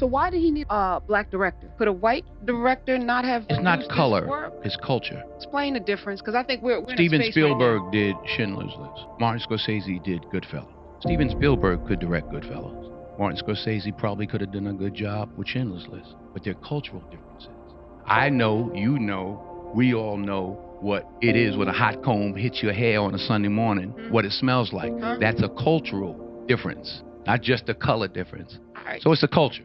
So why did he need a black director? Could a white director not have? It's not color, it's culture. Explain the difference, because I think we're, we're in a Steven Spielberg right now- Spielberg did Schindler's List. Martin Scorsese did Goodfellas. Steven Spielberg could direct Goodfellas. Martin Scorsese probably could have done a good job with Schindler's List, but they're cultural differences. I know, you know, we all know what it is when a hot comb hits your hair on a Sunday morning, Mhm. what it smells like. Huh? That's a cultural difference, not just a color difference. Right. So it's a culture.